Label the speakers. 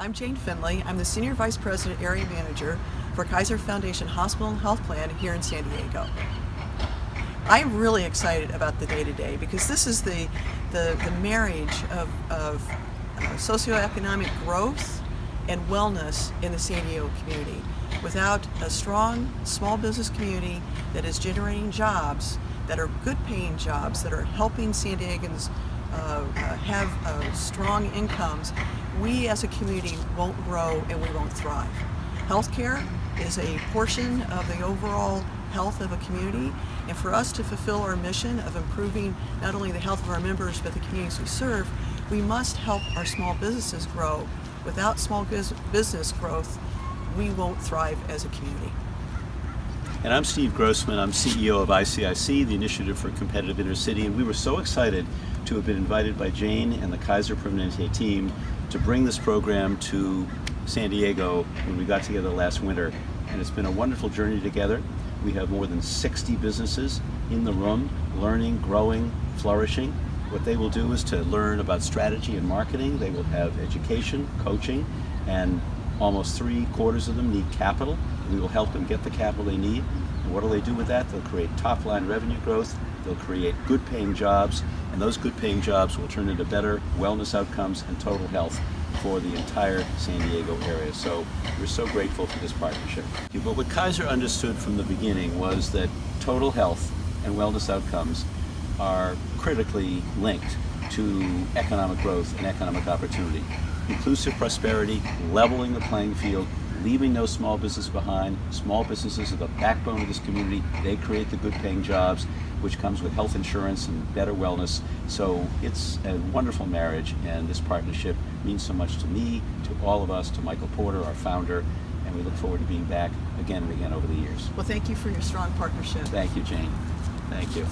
Speaker 1: I'm Jane Finley. I'm the Senior Vice President Area Manager for Kaiser Foundation Hospital and Health Plan here in San Diego. I'm really excited about the day-to-day -day because this is the, the, the marriage of, of uh, socioeconomic growth and wellness in the San Diego community. Without a strong small business community that is generating jobs, that are good paying jobs, that are helping San Diegans uh, uh, have uh, strong incomes, we as a community won't grow and we won't thrive. Healthcare is a portion of the overall health of a community and for us to fulfill our mission of improving not only the health of our members but the communities we serve, we must help our small businesses grow. Without small business growth, we won't thrive as a community.
Speaker 2: And I'm Steve Grossman, I'm CEO of ICIC, the Initiative for Competitive Inner City, and we were so excited to have been invited by Jane and the Kaiser Permanente team to bring this program to San Diego when we got together last winter. And it's been a wonderful journey together. We have more than 60 businesses in the room, learning, growing, flourishing. What they will do is to learn about strategy and marketing. They will have education, coaching, and almost three quarters of them need capital. We will help them get the capital they need. And what do they do with that? They'll create top line revenue growth, they'll create good paying jobs, and those good paying jobs will turn into better wellness outcomes and total health for the entire San Diego area. So we're so grateful for this partnership. But what Kaiser understood from the beginning was that total health and wellness outcomes are critically linked to economic growth and economic opportunity. Inclusive prosperity, leveling the playing field, leaving no small business behind. Small businesses are the backbone of this community. They create the good paying jobs, which comes with health insurance and better wellness. So it's a wonderful marriage and this partnership means so much to me, to all of us, to Michael Porter, our founder, and we look forward to being back again and again over the years.
Speaker 1: Well, thank you for your strong partnership.
Speaker 2: Thank you, Jane. Thank you.